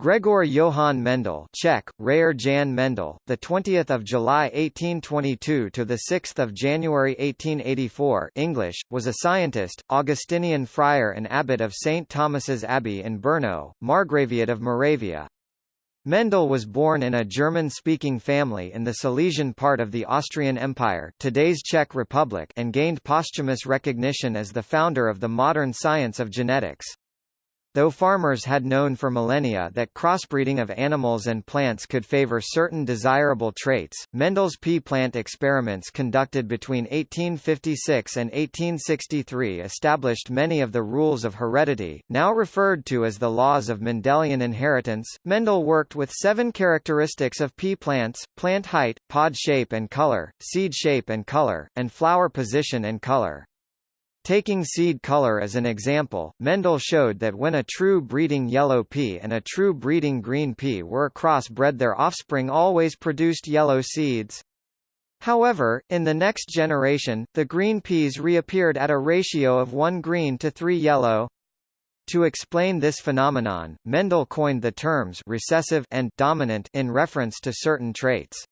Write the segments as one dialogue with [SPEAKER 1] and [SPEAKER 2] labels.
[SPEAKER 1] Gregor Johann Mendel, Czech, Řehoř Jan Mendel, the 20th of July 1822 to the 6th of January 1884, English, was a scientist, Augustinian friar and abbot of St Thomas's Abbey in Brno, Margraviate of Moravia. Mendel was born in a German-speaking family in the Silesian part of the Austrian Empire, today's Czech Republic, and gained posthumous recognition as the founder of the modern science of genetics. Though farmers had known for millennia that crossbreeding of animals and plants could favor certain desirable traits, Mendel's pea plant experiments conducted between 1856 and 1863 established many of the rules of heredity, now referred to as the laws of Mendelian inheritance. Mendel worked with seven characteristics of pea plants, plant height, pod shape and color, seed shape and color, and flower position and color. Taking seed color as an example, Mendel showed that when a true breeding yellow pea and a true breeding green pea were crossbred their offspring always produced yellow seeds. However, in the next generation, the green peas reappeared at a ratio of 1 green to 3 yellow. To explain this phenomenon, Mendel coined the terms recessive and dominant in reference to certain traits.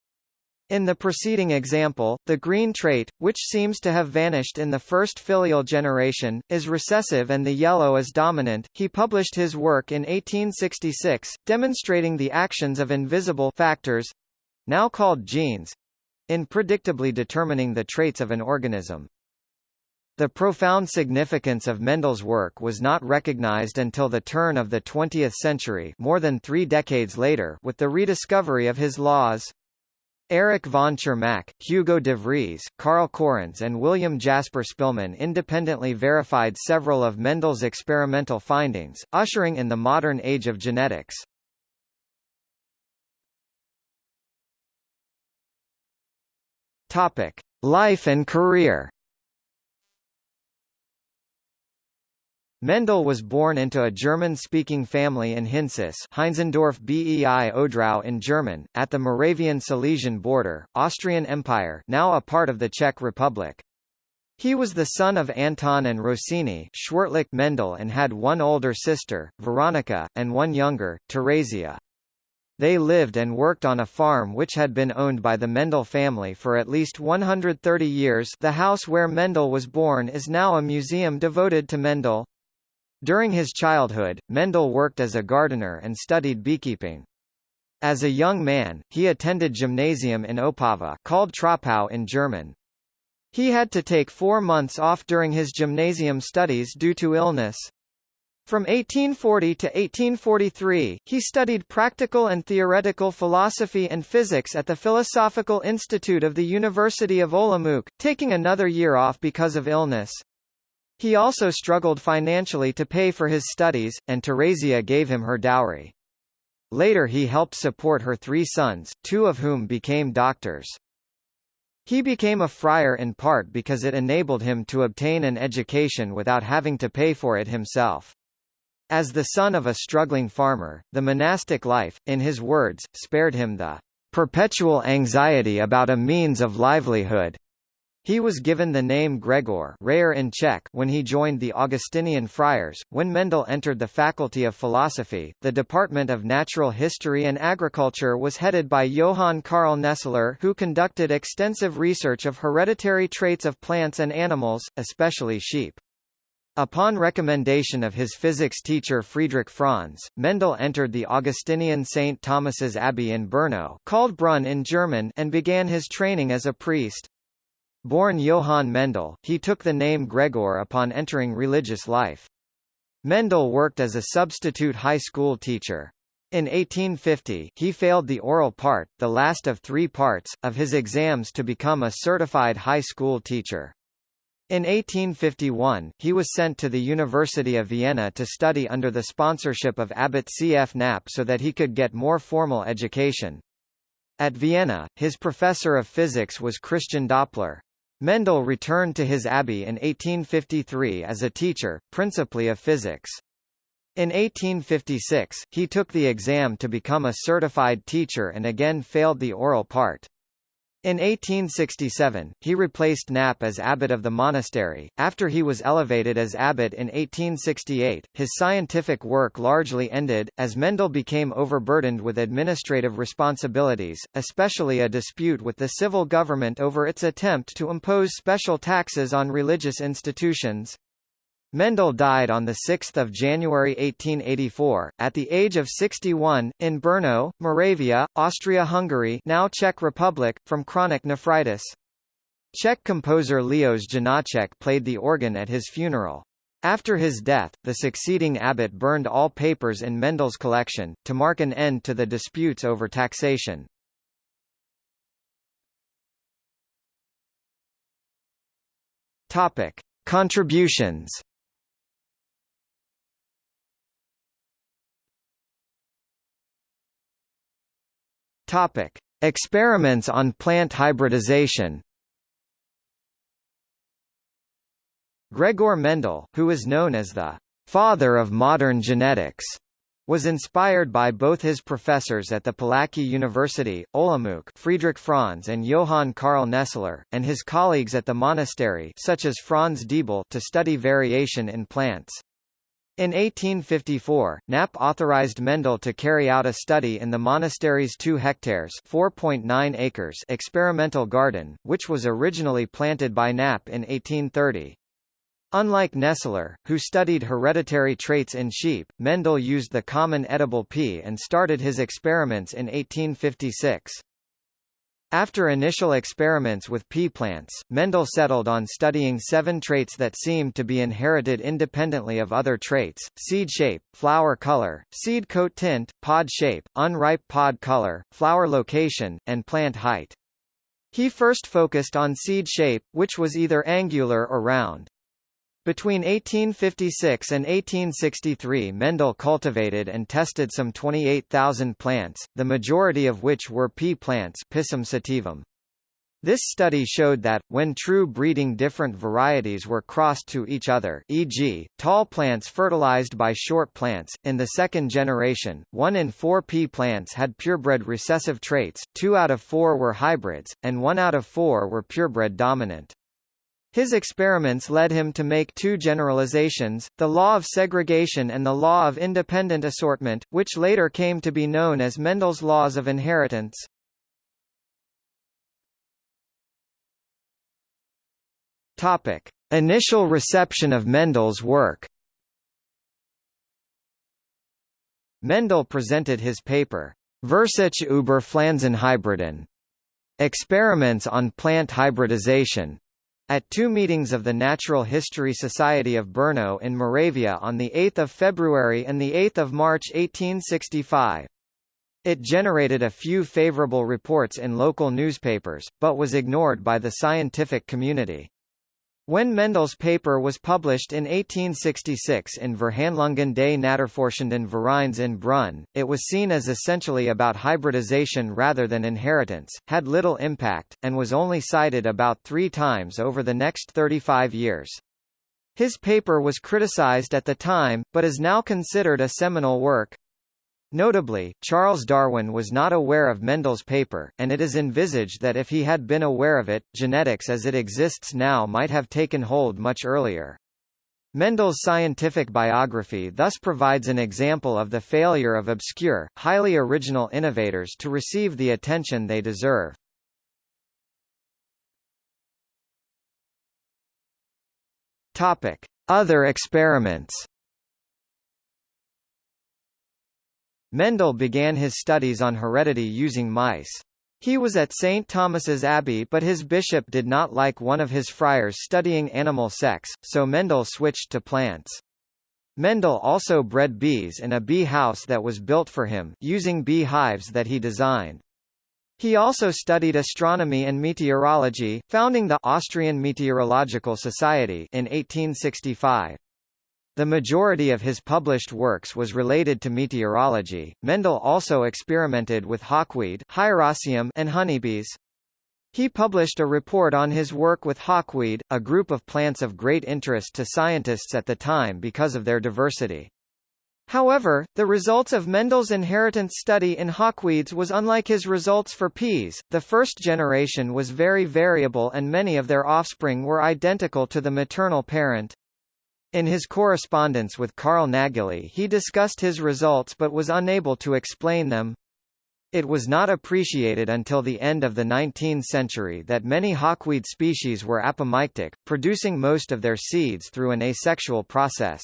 [SPEAKER 1] In the preceding example, the green trait, which seems to have vanished in the first filial generation, is recessive and the yellow is dominant. He published his work in 1866, demonstrating the actions of invisible factors now called genes in predictably determining the traits of an organism. The profound significance of Mendel's work was not recognized until the turn of the 20th century more than three decades later with the rediscovery of his laws. Erich von Tschermak, Hugo de Vries, Karl Correns and William Jasper Spillman independently verified several of Mendel's experimental findings, ushering in the modern age of genetics. Topic: Life and career. Mendel was born into a German-speaking family in Hynčice Heinzendorf bei Odrau in German, at the Moravian-Silesian border, Austrian Empire now a part of the Czech Republic. He was the son of Anton and Rosine Schwirtlich Mendel and had one older sister, Veronica, and one younger, Teresia. They lived and worked on a farm which had been owned by the Mendel family for at least 130 years the house where Mendel was born is now a museum devoted to Mendel. During his childhood, Mendel worked as a gardener and studied beekeeping. As a young man, he attended gymnasium in Opava called Troppau in German. He had to take four months off during his gymnasium studies due to illness. From 1840 to 1843, he studied practical and theoretical philosophy and physics at the Philosophical Institute of the University of Olomouc, taking another year off because of illness. He also struggled financially to pay for his studies, and Teresia gave him her dowry. Later he helped support her three sons, two of whom became doctors. He became a friar in part because it enabled him to obtain an education without having to pay for it himself. As the son of a struggling farmer, the monastic life, in his words, spared him the perpetual anxiety about a means of livelihood. He was given the name Gregor Řehoř in Czech when he joined the Augustinian friars. When Mendel entered the Faculty of Philosophy, the Department of Natural History and Agriculture was headed by Johann Karl Nestler who conducted extensive research of hereditary traits of plants and animals, especially sheep. Upon recommendation of his physics teacher Friedrich Franz, Mendel entered the Augustinian St. Thomas's Abbey in Brno called Brunn in German and began his training as a priest. Born Johann Mendel, he took the name Gregor upon entering religious life. Mendel worked as a substitute high school teacher. In 1850, he failed the oral part, the last of three parts, of his exams to become a certified high school teacher. In 1851, he was sent to the University of Vienna to study under the sponsorship of Abbot C. F. Napp so that he could get more formal education. At Vienna, his professor of physics was Christian Doppler. Mendel returned to his abbey in 1853 as a teacher, principally of physics. In 1856, he took the exam to become a certified teacher and again failed the oral part. In 1867, he replaced Napp as abbot of the monastery. After he was elevated as abbot in 1868, his scientific work largely ended, as Mendel became overburdened with administrative responsibilities, especially a dispute with the civil government over its attempt to impose special taxes on religious institutions. Mendel died on 6 January 1884, at the age of 61, in Brno, Moravia, Austria-Hungary now Czech Republic, from chronic nephritis. Czech composer Leos Janáček played the organ at his funeral. After his death, the succeeding abbot burned all papers in Mendel's collection, to mark an end to the disputes over taxation. Topic. Contributions Topic: Experiments on plant hybridization. Gregor Mendel, who is known as the father of modern genetics, was inspired by both his professors at the Palacký University, Olomouc Friedrich Franz and Johann Karl Nestler, and his colleagues at the monastery such as Franz Diebl to study variation in plants. In 1854, Napp authorized Mendel to carry out a study in the monastery's 2 hectares (4.9 acres) experimental garden, which was originally planted by Napp in 1830. Unlike Nestler, who studied hereditary traits in sheep, Mendel used the common edible pea and started his experiments in 1856. After initial experiments with pea plants, Mendel settled on studying seven traits that seemed to be inherited independently of other traits, seed shape, flower color, seed coat tint, pod shape, unripe pod color, flower location, and plant height. He first focused on seed shape, which was either angular or round. Between 1856 and 1863 Mendel cultivated and tested some 28,000 plants, the majority of which were pea plants Pisum sativum. This study showed that, when true breeding different varieties were crossed to each other e.g., tall plants fertilized by short plants, in the second generation, one in four pea plants had purebred recessive traits, two out of four were hybrids, and one out of four were purebred dominant. His experiments led him to make two generalizations, the law of segregation and the law of independent assortment, which later came to be known as Mendel's laws of inheritance. Topic: Initial reception of Mendel's work. Mendel presented his paper, Versuch über Pflanzenhybriden, Experiments on Plant Hybridization, at two meetings of the Natural History Society of Brno in Moravia on 8 February and 8 March 1865. It generated a few favorable reports in local newspapers, but was ignored by the scientific community. When Mendel's paper was published in 1866 in Verhandlungen des Naturforschenden Vereins in Brunn, it was seen as essentially about hybridization rather than inheritance, had little impact, and was only cited about three times over the next 35 years. His paper was criticized at the time, but is now considered a seminal work. Notably, Charles Darwin was not aware of Mendel's paper, and it is envisaged that if he had been aware of it, genetics as it exists now might have taken hold much earlier. Mendel's scientific biography thus provides an example of the failure of obscure, highly original innovators to receive the attention they deserve. Topic: Other experiments. Mendel began his studies on heredity using mice. He was at St. Thomas's Abbey but his bishop did not like one of his friars studying animal sex, so Mendel switched to plants. Mendel also bred bees in a bee house that was built for him, using bee hives that he designed. He also studied astronomy and meteorology, founding the Austrian Meteorological Society in 1865. The majority of his published works was related to meteorology. Mendel also experimented with hawkweed and honeybees. He published a report on his work with hawkweed, a group of plants of great interest to scientists at the time because of their diversity. However, the results of Mendel's inheritance study in hawkweeds was unlike his results for peas. The first generation was very variable and many of their offspring were identical to the maternal parent. In his correspondence with Carl Nageli he discussed his results but was unable to explain them. It was not appreciated until the end of the 19th century that many hawkweed species were apomictic, producing most of their seeds through an asexual process.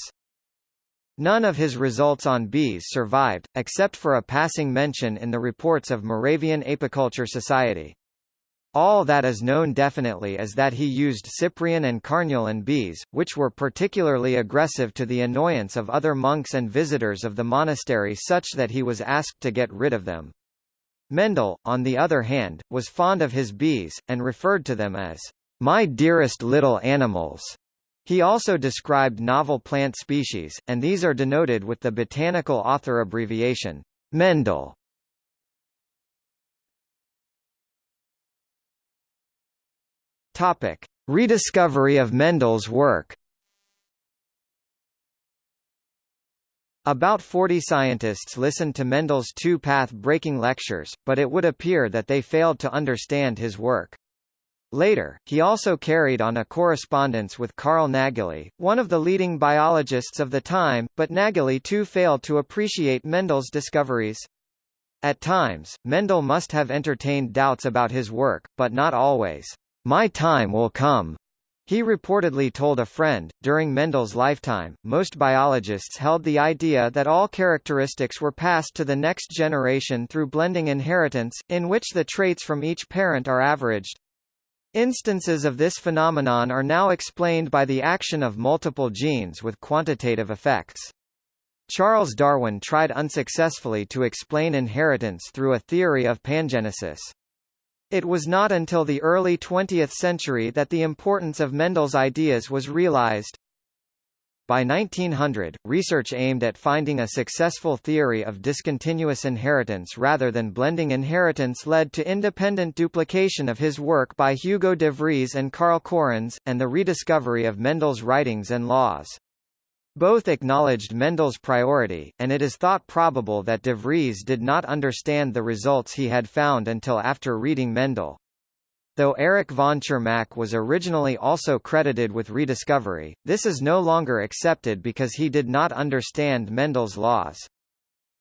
[SPEAKER 1] None of his results on bees survived, except for a passing mention in the reports of Moravian Apiculture Society. All that is known definitely is that he used Cyprian and Carniolan bees, which were particularly aggressive to the annoyance of other monks and visitors of the monastery such that he was asked to get rid of them. Mendel, on the other hand, was fond of his bees, and referred to them as, "...my dearest little animals." He also described novel plant species, and these are denoted with the botanical author abbreviation, Mendel. Topic: Rediscovery of Mendel's work. About 40 scientists listened to Mendel's two path-breaking lectures, but it would appear that they failed to understand his work. Later, he also carried on a correspondence with Carl Nageli, one of the leading biologists of the time, but Nageli too failed to appreciate Mendel's discoveries. At times, Mendel must have entertained doubts about his work, but not always. My time will come, he reportedly told a friend, during Mendel's lifetime, most biologists held the idea that all characteristics were passed to the next generation through blending inheritance, in which the traits from each parent are averaged. Instances of this phenomenon are now explained by the action of multiple genes with quantitative effects. Charles Darwin tried unsuccessfully to explain inheritance through a theory of pangenesis. It was not until the early 20th century that the importance of Mendel's ideas was realized. By 1900, research aimed at finding a successful theory of discontinuous inheritance rather than blending inheritance led to independent duplication of his work by Hugo de Vries and Carl Correns, and the rediscovery of Mendel's writings and laws. Both acknowledged Mendel's priority, and it is thought probable that de Vries did not understand the results he had found until after reading Mendel. Though Erich von Tschermak was originally also credited with rediscovery, this is no longer accepted because he did not understand Mendel's laws.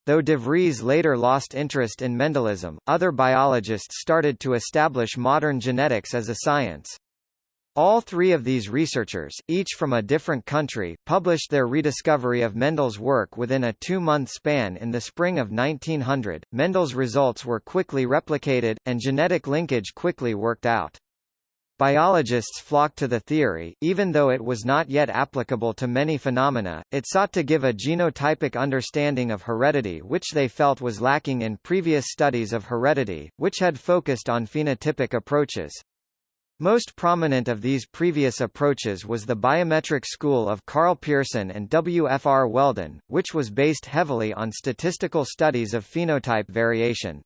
[SPEAKER 1] Though de Vries later lost interest in Mendelism, other biologists started to establish modern genetics as a science. All three of these researchers, each from a different country, published their rediscovery of Mendel's work within a two-month span in the spring of 1900. Mendel's results were quickly replicated, and genetic linkage quickly worked out. Biologists flocked to the theory, even though it was not yet applicable to many phenomena, it sought to give a genotypic understanding of heredity which they felt was lacking in previous studies of heredity, which had focused on phenotypic approaches. Most prominent of these previous approaches was the biometric school of Karl Pearson and W. F. R. Weldon, which was based heavily on statistical studies of phenotype variation.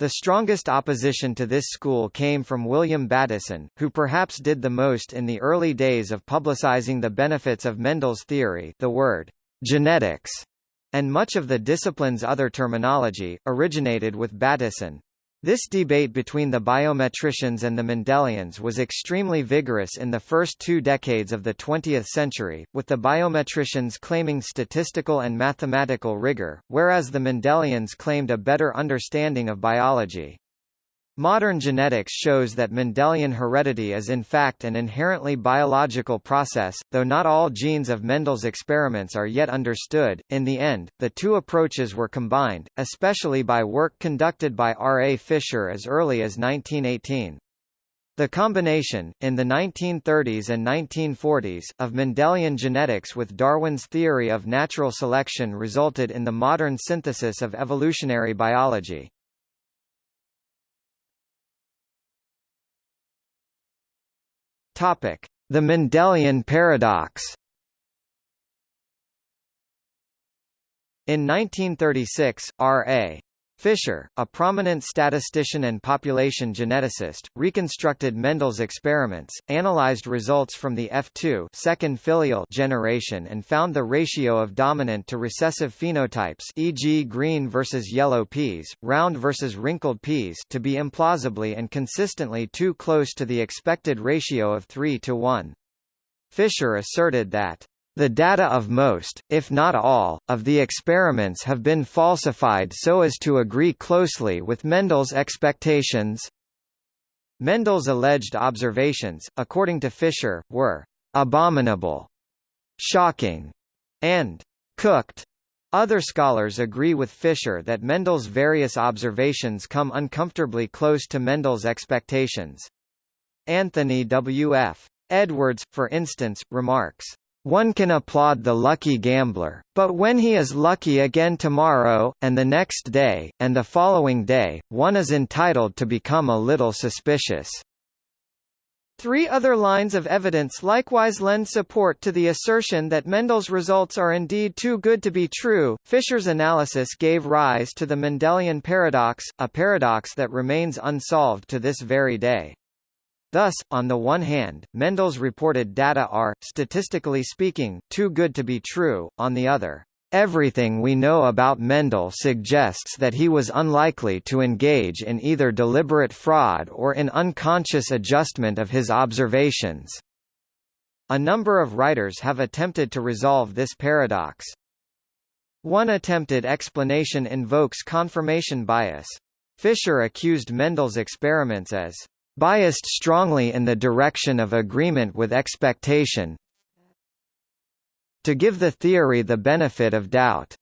[SPEAKER 1] The strongest opposition to this school came from William Bateson, who perhaps did the most in the early days of publicizing the benefits of Mendel's theory the word genetics, and much of the discipline's other terminology, originated with Bateson. This debate between the biometricians and the Mendelians was extremely vigorous in the first two decades of the 20th century, with the biometricians claiming statistical and mathematical rigor, whereas the Mendelians claimed a better understanding of biology. Modern genetics shows that Mendelian heredity is in fact an inherently biological process, though not all genes of Mendel's experiments are yet understood. In the end, the two approaches were combined, especially by work conducted by R. A. Fisher as early as 1918. The combination, in the 1930s and 1940s, of Mendelian genetics with Darwin's theory of natural selection resulted in the modern synthesis of evolutionary biology. Topic: The Mendelian paradox. In 1936, R.A. Fisher, a prominent statistician and population geneticist, reconstructed Mendel's experiments, analyzed results from the F2 second filial generation and found the ratio of dominant to recessive phenotypes e.g. green versus yellow peas, round versus wrinkled peas to be implausibly and consistently too close to the expected ratio of 3 to 1. Fisher asserted that the data of most, if not all, of the experiments have been falsified so as to agree closely with Mendel's expectations. Mendel's alleged observations, according to Fisher, were abominable, shocking, and cooked. Other scholars agree with Fisher that Mendel's various observations come uncomfortably close to Mendel's expectations. Anthony W. F. Edwards, for instance, remarks, one can applaud the lucky gambler, but when he is lucky again tomorrow, and the next day, and the following day, one is entitled to become a little suspicious. Three other lines of evidence likewise lend support to the assertion that Mendel's results are indeed too good to be true. Fisher's analysis gave rise to the Mendelian paradox, a paradox that remains unsolved to this very day. Thus, on the one hand, Mendel's reported data are, statistically speaking, too good to be true, on the other, Everything we know about Mendel suggests that he was unlikely to engage in either deliberate fraud or in unconscious adjustment of his observations. A number of writers have attempted to resolve this paradox. One attempted explanation invokes confirmation bias. Fisher accused Mendel's experiments as biased strongly in the direction of agreement with expectation to give the theory the benefit of doubt.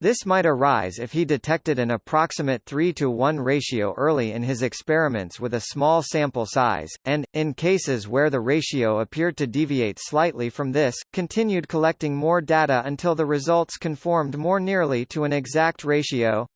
[SPEAKER 1] This might arise if he detected an approximate 3 to 1 ratio early in his experiments with a small sample size, and, in cases where the ratio appeared to deviate slightly from this, continued collecting more data until the results conformed more nearly to an exact ratio.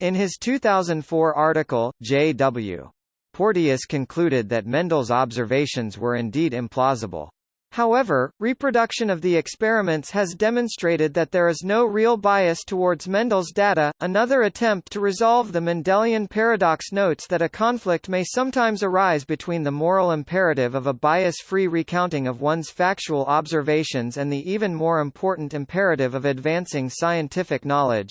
[SPEAKER 1] In his 2004 article, J.W. Porteous concluded that Mendel's observations were indeed implausible. However, reproduction of the experiments has demonstrated that there is no real bias towards Mendel's data. Another attempt to resolve the Mendelian paradox notes that a conflict may sometimes arise between the moral imperative of a bias-free recounting of one's factual observations and the even more important imperative of advancing scientific knowledge.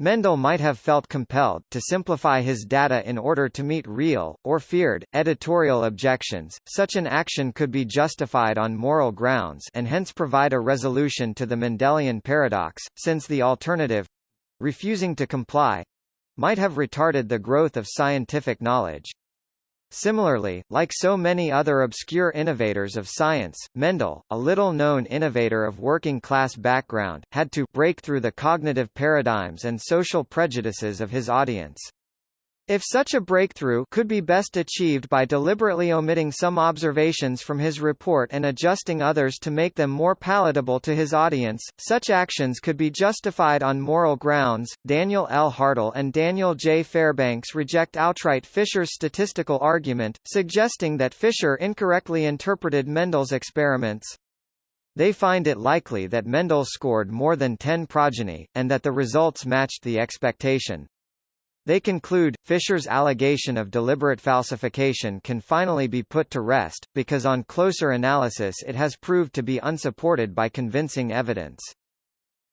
[SPEAKER 1] Mendel might have felt compelled to simplify his data in order to meet real, or feared, editorial objections. Such an action could be justified on moral grounds and hence provide a resolution to the Mendelian paradox, since the alternative refusing to comply might have retarded the growth of scientific knowledge. Similarly, like so many other obscure innovators of science, Mendel, a little-known innovator of working-class background, had to break through the cognitive paradigms and social prejudices of his audience. If such a breakthrough could be best achieved by deliberately omitting some observations from his report and adjusting others to make them more palatable to his audience, such actions could be justified on moral grounds. Daniel L. Hartl and Daniel J. Fairbanks reject outright Fisher's statistical argument, suggesting that Fisher incorrectly interpreted Mendel's experiments. They find it likely that Mendel scored more than 10 progeny, and that the results matched the expectation. They conclude, Fisher's allegation of deliberate falsification can finally be put to rest, because on closer analysis it has proved to be unsupported by convincing evidence.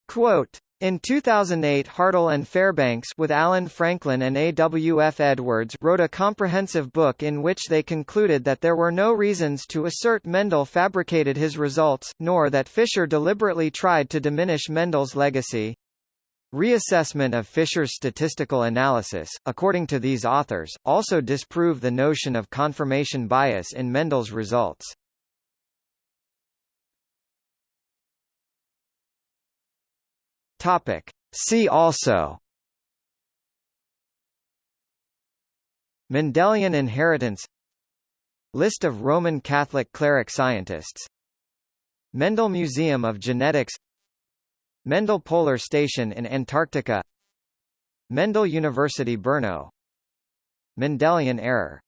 [SPEAKER 1] Quote, in 2008 Hartl and Fairbanks with Alan Franklin and A. W. F. Edwards wrote a comprehensive book in which they concluded that there were no reasons to assert Mendel fabricated his results, nor that Fisher deliberately tried to diminish Mendel's legacy. Reassessment of Fisher's statistical analysis, according to these authors, also disprove the notion of confirmation bias in Mendel's results. Topic. See also Mendelian inheritance List of Roman Catholic cleric scientists Mendel Museum of Genetics Mendel Polar Station in Antarctica. Mendel University Brno. Mendelian error